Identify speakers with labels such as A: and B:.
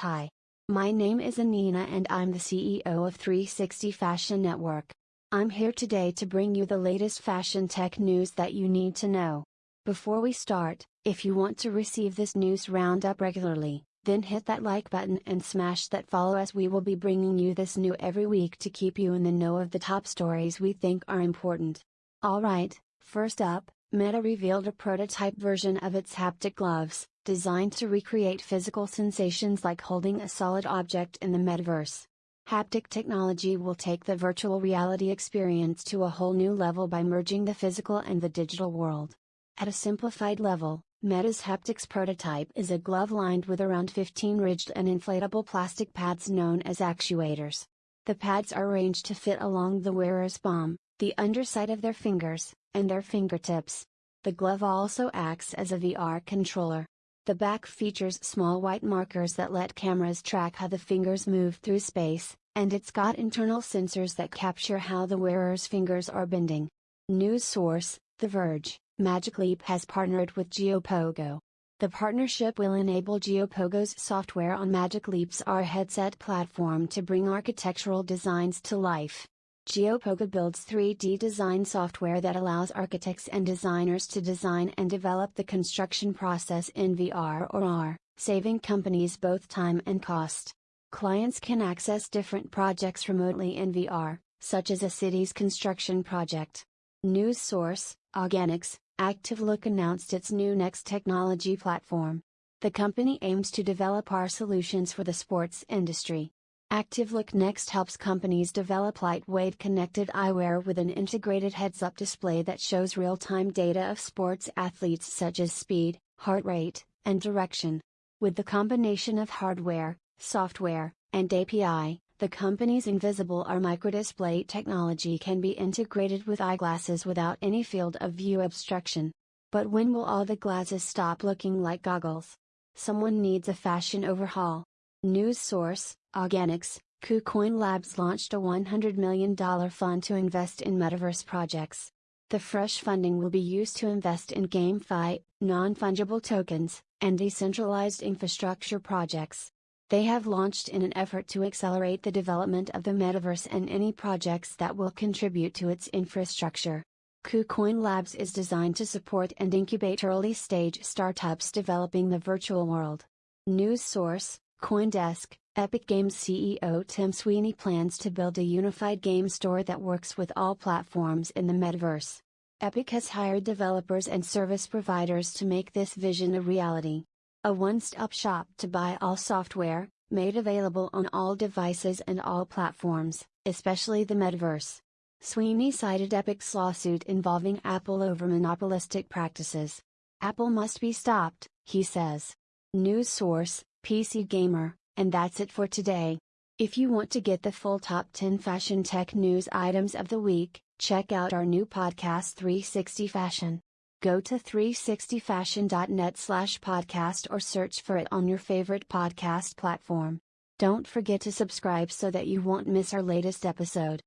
A: Hi. My name is Anina and I'm the CEO of 360 Fashion Network. I'm here today to bring you the latest fashion tech news that you need to know. Before we start, if you want to receive this news roundup regularly, then hit that like button and smash that follow as we will be bringing you this new every week to keep you in the know of the top stories we think are important. Alright, first up, Meta revealed a prototype version of its haptic gloves, designed to recreate physical sensations like holding a solid object in the metaverse. Haptic technology will take the virtual reality experience to a whole new level by merging the physical and the digital world. At a simplified level, Meta's haptics prototype is a glove lined with around 15 ridged and inflatable plastic pads known as actuators. The pads are arranged to fit along the wearer's palm, the underside of their fingers, and their fingertips. The glove also acts as a VR controller. The back features small white markers that let cameras track how the fingers move through space, and it's got internal sensors that capture how the wearer's fingers are bending. News source The Verge Magic Leap has partnered with GeoPogo. The partnership will enable GeoPogo's software on Magic Leap's AR headset platform to bring architectural designs to life. GeoPogo builds 3D design software that allows architects and designers to design and develop the construction process in VR or AR, saving companies both time and cost. Clients can access different projects remotely in VR, such as a city's construction project. News source, Auganix, ActiveLook announced its new Next technology platform. The company aims to develop AR solutions for the sports industry. ActiveLook Next helps companies develop lightweight connected eyewear with an integrated heads up display that shows real time data of sports athletes such as speed, heart rate, and direction. With the combination of hardware, software, and API, the company's invisible AR microdisplay technology can be integrated with eyeglasses without any field of view obstruction. But when will all the glasses stop looking like goggles? Someone needs a fashion overhaul. News source Auganix KuCoin Labs launched a $100 million fund to invest in metaverse projects. The fresh funding will be used to invest in GameFi, non fungible tokens, and decentralized infrastructure projects. They have launched in an effort to accelerate the development of the metaverse and any projects that will contribute to its infrastructure. KuCoin Labs is designed to support and incubate early stage startups developing the virtual world. News source Coindesk, Epic Games CEO Tim Sweeney plans to build a unified game store that works with all platforms in the metaverse. Epic has hired developers and service providers to make this vision a reality. A one stop shop to buy all software, made available on all devices and all platforms, especially the metaverse. Sweeney cited Epic's lawsuit involving Apple over monopolistic practices. Apple must be stopped, he says. News source PC Gamer, and that's it for today. If you want to get the full top 10 fashion tech news items of the week, check out our new podcast 360 Fashion. Go to 360fashion.net slash podcast or search for it on your favorite podcast platform. Don't forget to subscribe so that you won't miss our latest episode.